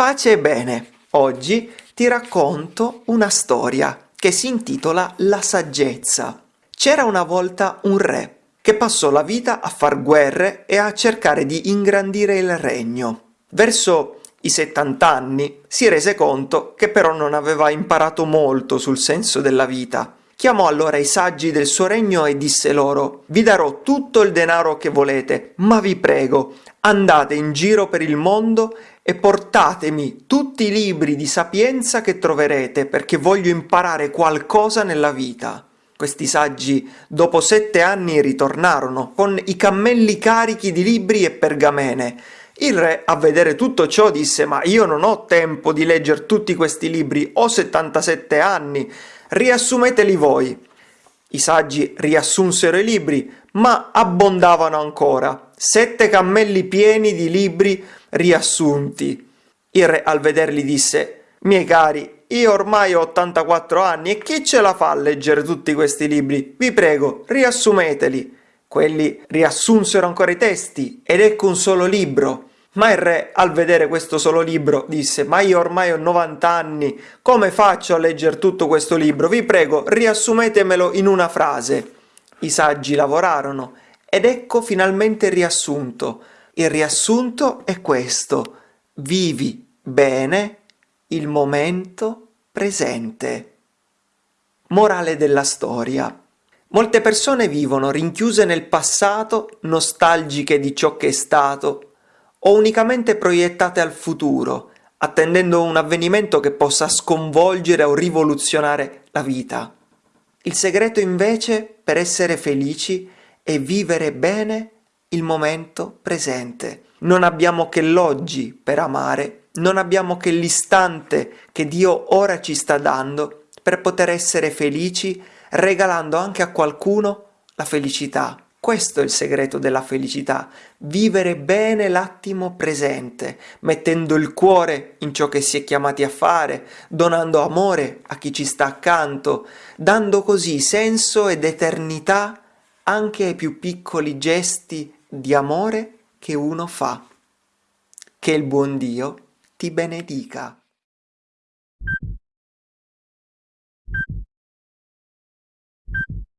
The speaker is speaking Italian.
Pace e bene, oggi ti racconto una storia che si intitola La saggezza. C'era una volta un re che passò la vita a far guerre e a cercare di ingrandire il regno. Verso i 70 anni si rese conto che però non aveva imparato molto sul senso della vita. Chiamò allora i saggi del suo regno e disse loro Vi darò tutto il denaro che volete, ma vi prego, andate in giro per il mondo e portatemi tutti i libri di sapienza che troverete perché voglio imparare qualcosa nella vita. Questi saggi dopo sette anni ritornarono con i cammelli carichi di libri e pergamene. Il re a vedere tutto ciò disse ma io non ho tempo di leggere tutti questi libri, ho 77 anni, riassumeteli voi. I saggi riassunsero i libri, ma abbondavano ancora, sette cammelli pieni di libri riassunti. Il re al vederli disse, miei cari, io ormai ho 84 anni e chi ce la fa a leggere tutti questi libri? Vi prego, riassumeteli. Quelli riassunsero ancora i testi, ed ecco un solo libro. Ma il re, al vedere questo solo libro, disse «Ma io ormai ho 90 anni, come faccio a leggere tutto questo libro? Vi prego, riassumetemelo in una frase». I saggi lavorarono, ed ecco finalmente il riassunto. Il riassunto è questo. Vivi bene il momento presente. Morale della storia. Molte persone vivono rinchiuse nel passato, nostalgiche di ciò che è stato, o unicamente proiettate al futuro, attendendo un avvenimento che possa sconvolgere o rivoluzionare la vita. Il segreto invece per essere felici è vivere bene il momento presente. Non abbiamo che l'oggi per amare, non abbiamo che l'istante che Dio ora ci sta dando per poter essere felici, regalando anche a qualcuno la felicità. Questo è il segreto della felicità, vivere bene l'attimo presente, mettendo il cuore in ciò che si è chiamati a fare, donando amore a chi ci sta accanto, dando così senso ed eternità anche ai più piccoli gesti di amore che uno fa. Che il buon Dio ti benedica.